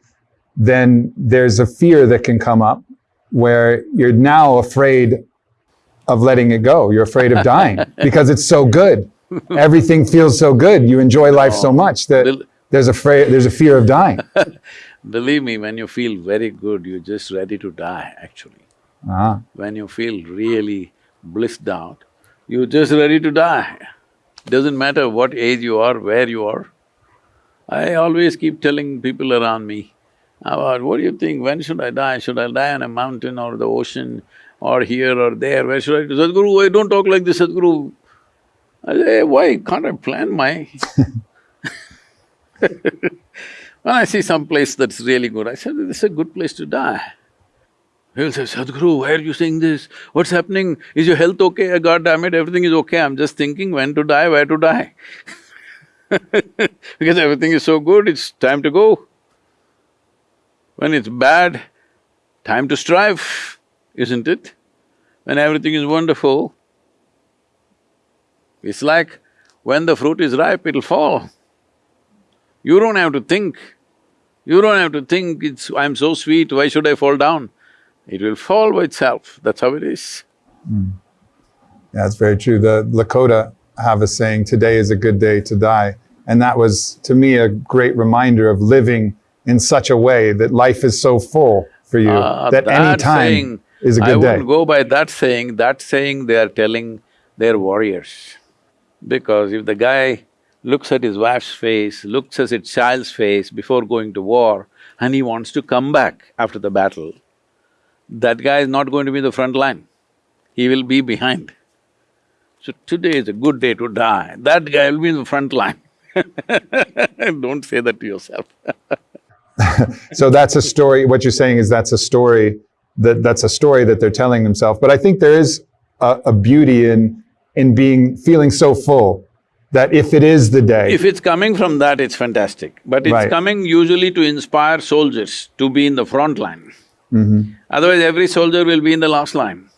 then there's a fear that can come up where you're now afraid of letting it go. You're afraid of dying *laughs* because it's so good. Everything feels so good. You enjoy life so much that there's a, there's a fear of dying. *laughs* Believe me, when you feel very good, you're just ready to die, actually. Ah, When you feel really blissed out, you're just ready to die. Doesn't matter what age you are, where you are. I always keep telling people around me, about what do you think, when should I die? Should I die on a mountain or the ocean or here or there? Where should I do? Sadhguru, why don't talk like this, Sadhguru? I say, eh, why can't I plan my… *laughs* When I see some place that's really good, I said, this is a good place to die. He'll say, Sadhguru, why are you saying this? What's happening? Is your health okay? Eh, God damn it, everything is okay. I'm just thinking when to die, where to die. *laughs* because everything is so good, it's time to go. When it's bad, time to strive, isn't it? When everything is wonderful, it's like when the fruit is ripe, it'll fall. You don't have to think. You don't have to think, it's… I'm so sweet, why should I fall down? It will fall by itself, that's how it is. Yeah, That's very true. The Lakota have a saying, today is a good day to die. And that was, to me, a great reminder of living in such a way that life is so full for you Ah, that any time saying, is a I good day. wouldn't go by that saying, that saying they are telling their warriors. Because if the guy looks at his wife's face, looks at his child's face before going to war, and he wants to come back after the battle, that guy is not going to be the front line, he will be behind. So today is a good day to die, that guy will be in the front line. *laughs* Don't say that to yourself. *laughs* *laughs* So that's a story, what you're saying is that's a story, that, that's a story that they're telling themselves. But I think there is a, a beauty in, in being, feeling so full that if it is the day, If it's coming from that, it's fantastic. But it's Right. coming usually to inspire soldiers to be in the front line. Mm-hmm. Otherwise, every soldier will be in the last line.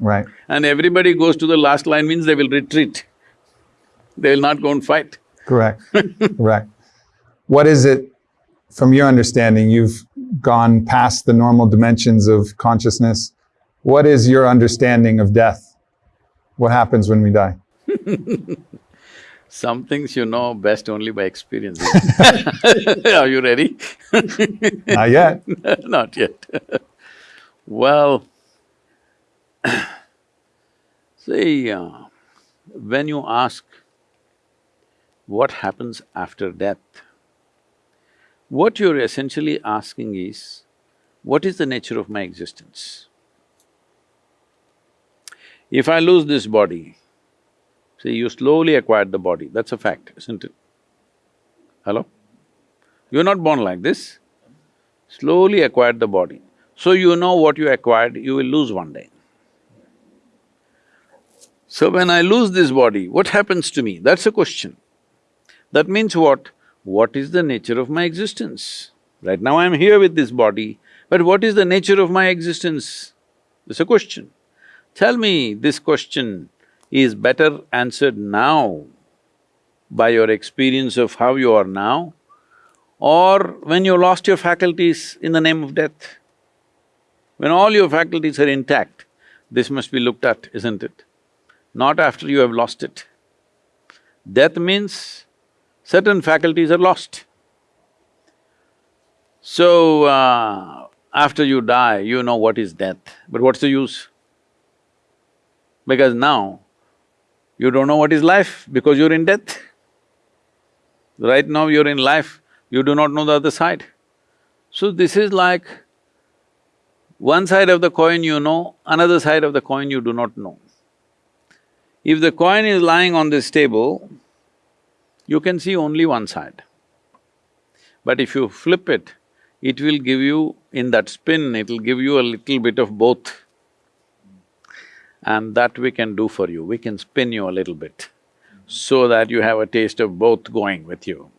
right, And everybody goes to the last line means they will retreat. They will not go and fight. correct, *laughs* correct. What is it, from your understanding, you've gone past the normal dimensions of consciousness. What is your understanding of death? What happens when we die? *laughs* Some things you know best only by experience. *laughs* Are you ready? *laughs* Not yet. Not yet. well, *clears throat* see, uh, when you ask what happens after death, what you're essentially asking is, what is the nature of my existence? If I lose this body, see, you slowly acquired the body, that's a fact, isn't it? Hello? You're not born like this, slowly acquired the body. So you know what you acquired, you will lose one day. So when I lose this body, what happens to me? That's a question. That means what? What is the nature of my existence? Right now I'm here with this body, but what is the nature of my existence? It's a question. Tell me, this question is better answered now by your experience of how you are now or when you lost your faculties in the name of death. When all your faculties are intact, this must be looked at, isn't it? Not after you have lost it. Death means certain faculties are lost. So, uh, after you die, you know what is death, but what's the use? Because now, you don't know what is life because you're in death. Right now you're in life, you do not know the other side. So this is like one side of the coin you know, another side of the coin you do not know. If the coin is lying on this table, you can see only one side. But if you flip it, it will give you, in that spin, it'll give you a little bit of both. And that we can do for you, we can spin you a little bit so that you have a taste of both going with you.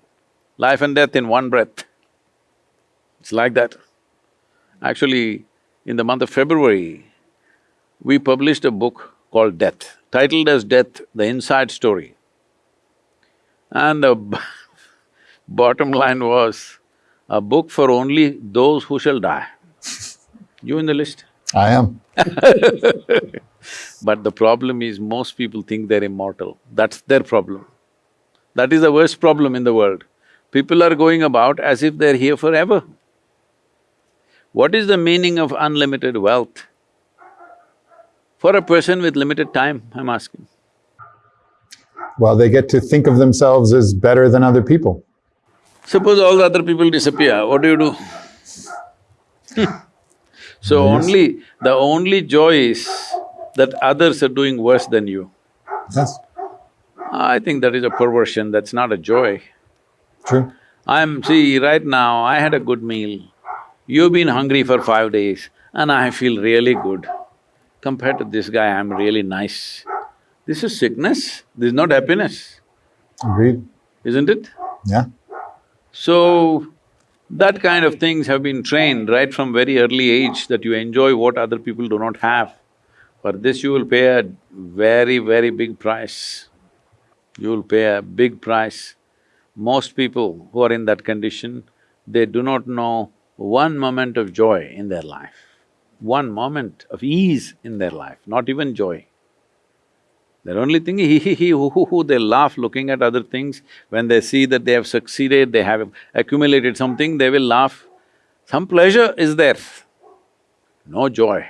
Life and death in one breath. It's like that. Actually, in the month of February, we published a book called Death, titled as Death, the Inside Story. And the *laughs* bottom line was, a book for only those who shall die. You in the list? I am. *laughs* But the problem is most people think they're immortal, that's their problem. That is the worst problem in the world. People are going about as if they're here forever. What is the meaning of unlimited wealth? For a person with limited time, I'm asking. Well, they get to think of themselves as better than other people. Suppose all the other people disappear, what do you do? *laughs* so Yes. only… the only joy is that others are doing worse than you. Yes, I think that is a perversion, that's not a joy. true. I'm… see, right now, I had a good meal. You've been hungry for five days and I feel really good. Compared to this guy, I'm really nice. This is sickness, this is not happiness, Agreed. isn't it? Yeah. So, that kind of things have been trained right from very early age that you enjoy what other people do not have. For this you will pay a very, very big price. You will pay a big price. Most people who are in that condition, they do not know one moment of joy in their life, one moment of ease in their life, not even joy. They're only thing, hee hee hee, hoo hoo hoo, they laugh looking at other things. When they see that they have succeeded, they have accumulated something, they will laugh. Some pleasure is there, no joy.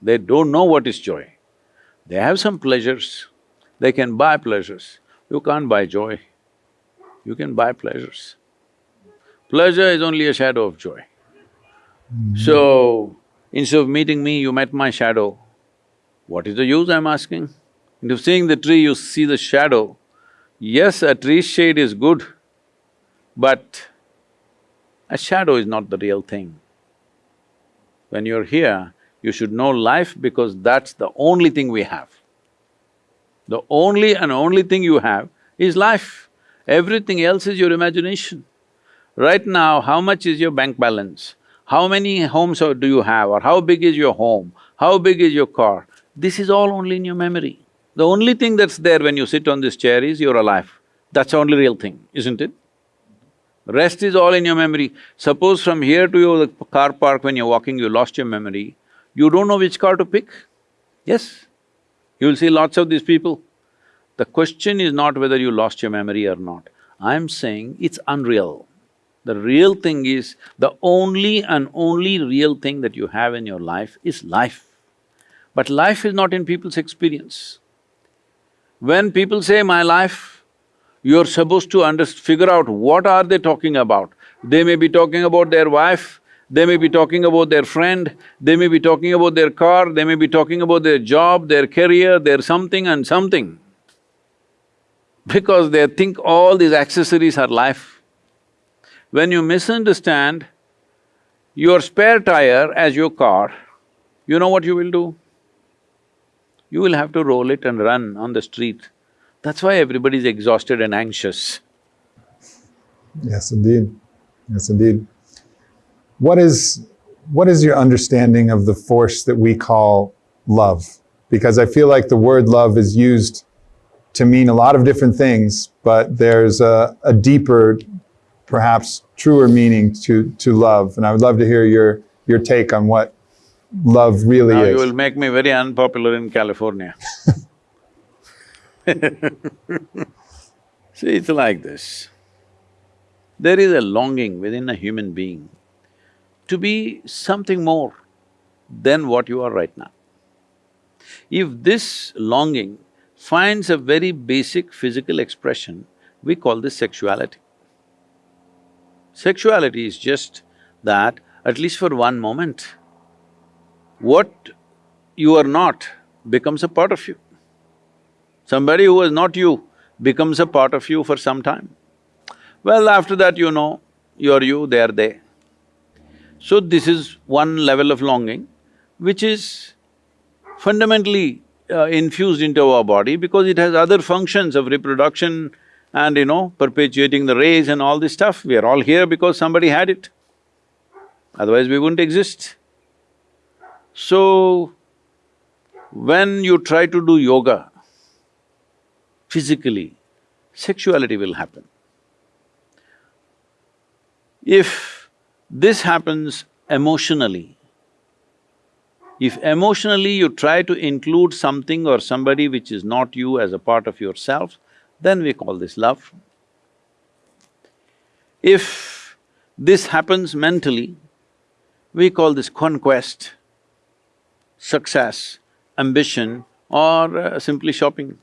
They don't know what is joy. They have some pleasures, they can buy pleasures. You can't buy joy, you can buy pleasures. Pleasure is only a shadow of joy. Mm-hmm. So, instead of meeting me, you met my shadow. What is the use, I'm asking? Instead seeing the tree, you see the shadow. Yes, a tree's shade is good, but a shadow is not the real thing. When you're here, you should know life because that's the only thing we have. The only and only thing you have is life. Everything else is your imagination. Right now, how much is your bank balance? How many homes do you have or how big is your home? How big is your car? This is all only in your memory. The only thing that's there when you sit on this chair is you're alive. That's the only real thing, isn't it? Rest is all in your memory. Suppose from here to your car park when you're walking, you lost your memory, you don't know which car to pick. Yes, you'll see lots of these people. The question is not whether you lost your memory or not. I'm saying it's unreal. The real thing is, the only and only real thing that you have in your life is life. But life is not in people's experience. When people say my life, you're supposed to figure out what are they talking about. They may be talking about their wife, they may be talking about their friend, they may be talking about their car, they may be talking about their job, their career, their something and something. Because they think all these accessories are life. When you misunderstand your spare tire as your car, you know what you will do? You will have to roll it and run on the street. That's why everybody is exhausted and anxious. Yes, indeed. Yes, indeed. What is what is your understanding of the force that we call love? Because I feel like the word love is used to mean a lot of different things, but there's a, a deeper, perhaps truer meaning to, to love. And I would love to hear your, your take on what love really Now is. you will make me very unpopular in California. *laughs* See, it's like this. There is a longing within a human being to be something more than what you are right now. If this longing finds a very basic physical expression, we call this sexuality. Sexuality is just that, at least for one moment, what you are not becomes a part of you. Somebody who was not you becomes a part of you for some time. Well, after that you know, you're you, they're they. So this is one level of longing, which is fundamentally uh, infused into our body because it has other functions of reproduction and, you know, perpetuating the race and all this stuff. We are all here because somebody had it, otherwise we wouldn't exist. So, when you try to do yoga, physically, sexuality will happen. If this happens emotionally, if emotionally you try to include something or somebody which is not you as a part of yourself, then we call this love. If this happens mentally, we call this conquest, success, ambition or uh, simply shopping.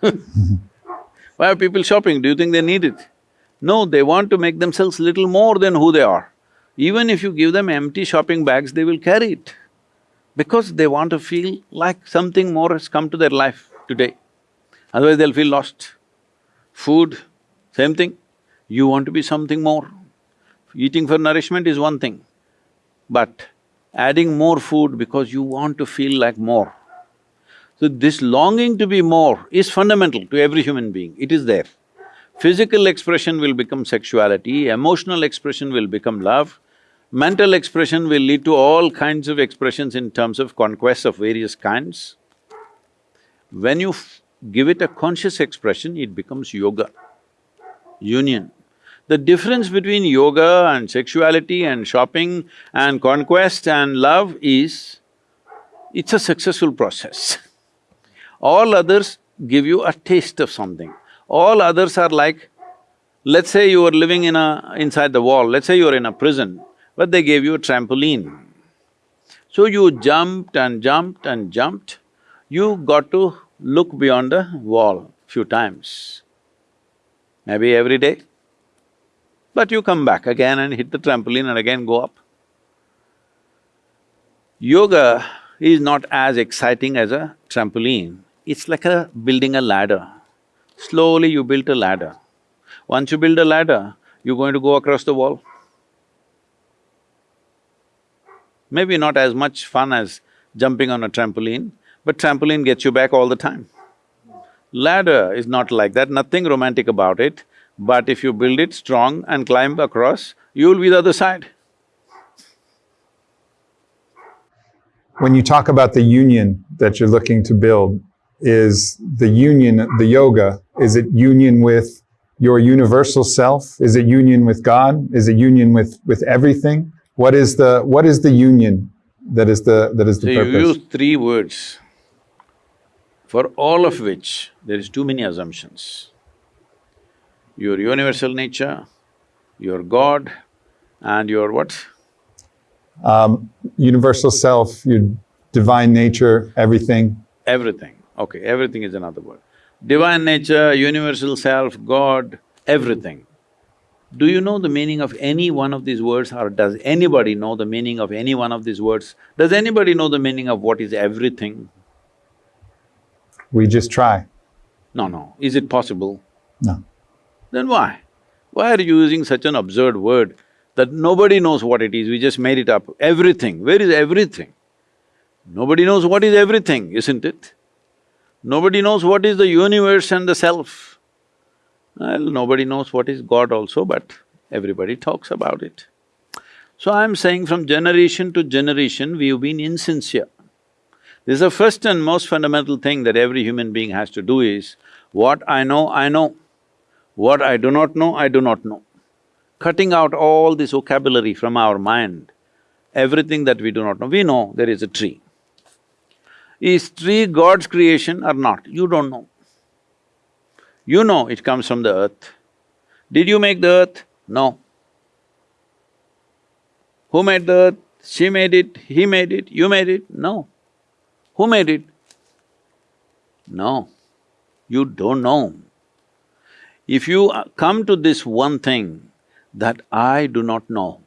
*laughs* Why are people shopping? Do you think they need it? No, they want to make themselves little more than who they are. Even if you give them empty shopping bags, they will carry it because they want to feel like something more has come to their life today. Otherwise they'll feel lost. Food, same thing. You want to be something more. Eating for nourishment is one thing, but adding more food because you want to feel like more. So this longing to be more is fundamental to every human being, it is there. Physical expression will become sexuality, emotional expression will become love, mental expression will lead to all kinds of expressions in terms of conquests of various kinds. When you give it a conscious expression, it becomes yoga, union. The difference between yoga and sexuality and shopping and conquest and love is, it's a successful process. All others give you a taste of something. All others are like, let's say you were living in a… inside the wall, let's say you're in a prison, but they gave you a trampoline. So you jumped and jumped and jumped, you got to look beyond the wall few times, maybe every day. But you come back again and hit the trampoline and again go up. Yoga is not as exciting as a trampoline, it's like a… building a ladder. Slowly you build a ladder. Once you build a ladder, you're going to go across the wall. Maybe not as much fun as jumping on a trampoline, but trampoline gets you back all the time. Ladder is not like that, nothing romantic about it, but if you build it strong and climb across, you'll be the other side. When you talk about the union that you're looking to build, is the union, the yoga, is it union with your universal self? Is it union with God? Is it union with, with everything? What is the, what is the union that is the, that is So the you purpose? use three words, for all of which there is too many assumptions. Your universal nature, your God, and your what? Um, universal self, your divine nature, everything. Everything. Okay, everything is another word. Divine nature, universal self, God, everything. Do you know the meaning of any one of these words or does anybody know the meaning of any one of these words? Does anybody know the meaning of what is everything? We just try. No, no. Is it possible? No. Then why? Why are you using such an absurd word that nobody knows what it is, we just made it up? Everything, where is everything? Nobody knows what is everything, isn't it? Nobody knows what is the universe and the self. Well, nobody knows what is God also, but everybody talks about it. So I'm saying from generation to generation, we've been insincere. This is the first and most fundamental thing that every human being has to do is, what I know, I know. What I do not know, I do not know. Cutting out all this vocabulary from our mind, everything that we do not know, we know there is a tree. Is tree God's creation or not? You don't know. You know it comes from the earth. Did you make the earth? No. Who made the earth? She made it, he made it, you made it? No. Who made it? No. You don't know. If you uh, come to this one thing that I do not know,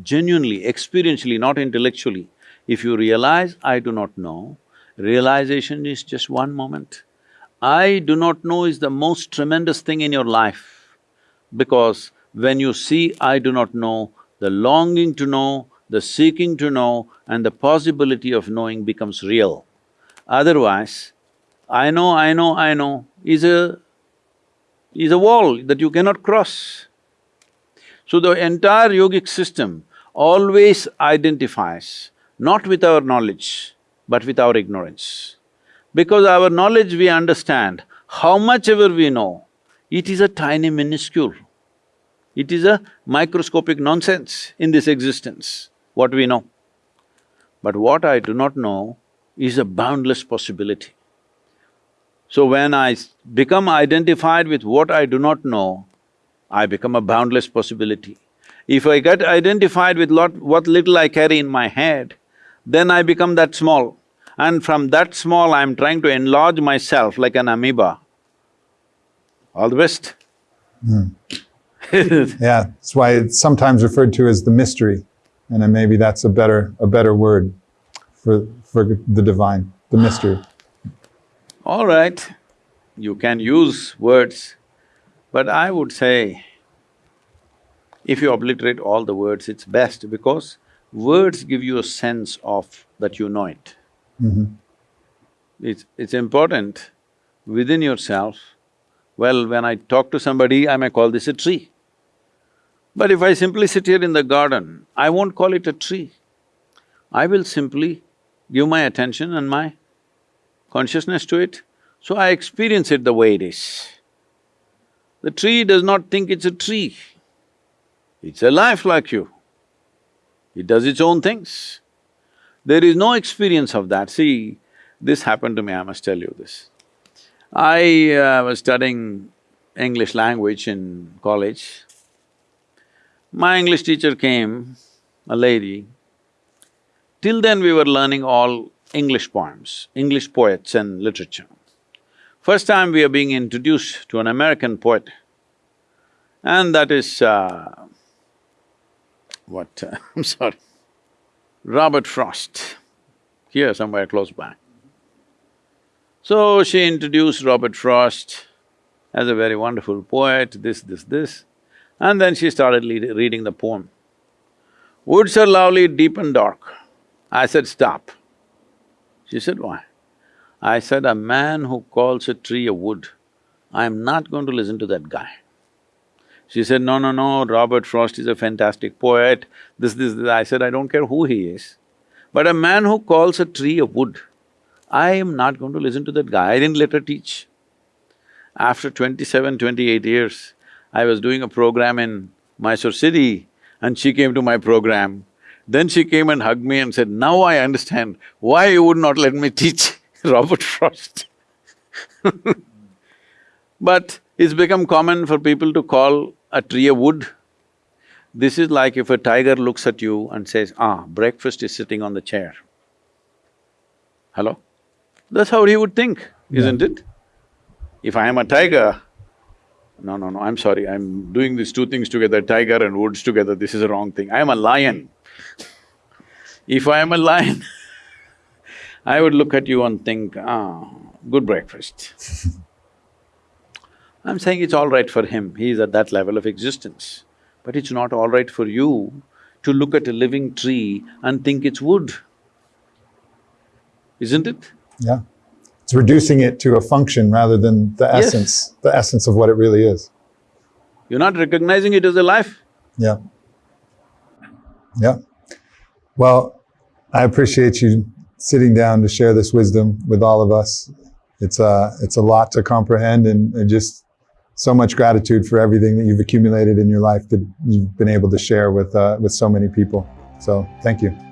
genuinely, experientially, not intellectually, if you realize I do not know, realization is just one moment. I do not know is the most tremendous thing in your life because when you see I do not know, the longing to know, the seeking to know and the possibility of knowing becomes real. Otherwise, I know, I know, I know is a… is a wall that you cannot cross. So the entire yogic system always identifies not with our knowledge, but with our ignorance. Because our knowledge we understand, how much ever we know, it is a tiny minuscule. It is a microscopic nonsense in this existence, what we know. But what I do not know is a boundless possibility. So when I become identified with what I do not know, I become a boundless possibility. If I get identified with lot, what little I carry in my head, then I become that small. And from that small, I'm trying to enlarge myself like an amoeba. All the best. Hmm. *laughs* Yeah, that's why it's sometimes referred to as the mystery. And then maybe that's a better… a better word for… for the divine, the mystery. All right, you can use words, but I would say, if you obliterate all the words, it's best because words give you a sense of that you know it. Mm-hmm. It's… it's important within yourself, well, when I talk to somebody, I may call this a tree. But if I simply sit here in the garden, I won't call it a tree. I will simply give my attention and my consciousness to it, so I experience it the way it is. The tree does not think it's a tree. It's a life like you. It does its own things. There is no experience of that. See, this happened to me, I must tell you this. I uh, was studying English language in college. My English teacher came, a lady. Till then we were learning all English poems, English poets and literature. First time we are being introduced to an American poet, and that is, uh, what, uh, *laughs* I'm sorry, Robert Frost, here somewhere close by. So she introduced Robert Frost as a very wonderful poet, this, this, this, and then she started reading the poem. Woods are lovely, deep and dark. I said, stop. She said, why? I said, a man who calls a tree a wood, I'm not going to listen to that guy. She said, no, no, no, Robert Frost is a fantastic poet, this, this, this. I said, I don't care who he is. But a man who calls a tree a wood, I am not going to listen to that guy. I didn't let her teach. After 27, 28 years, I was doing a program in Mysore city and she came to my program. Then she came and hugged me and said, now I understand why you would not let me teach *laughs* Robert Frost *laughs* But it's become common for people to call a tree a wood. This is like if a tiger looks at you and says, ah, breakfast is sitting on the chair. Hello? That's how he would think, isn't it? If I am a tiger, No, no, no, I'm sorry, I'm doing these two things together, tiger and woods together, this is a wrong thing. I am a lion. If I am a lion, *laughs* I would look at you and think, ah, good breakfast. *laughs* I'm saying it's all right for him, he is at that level of existence. But it's not all right for you to look at a living tree and think it's wood. Isn't it? Yeah. It's reducing it to a function rather than the Yes. essence, the essence of what it really is. You're not recognizing it as a life. Yeah. Yeah. Well, I appreciate you sitting down to share this wisdom with all of us. It's a, it's a lot to comprehend and, and just so much gratitude for everything that you've accumulated in your life that you've been able to share with, uh, with so many people. So thank you.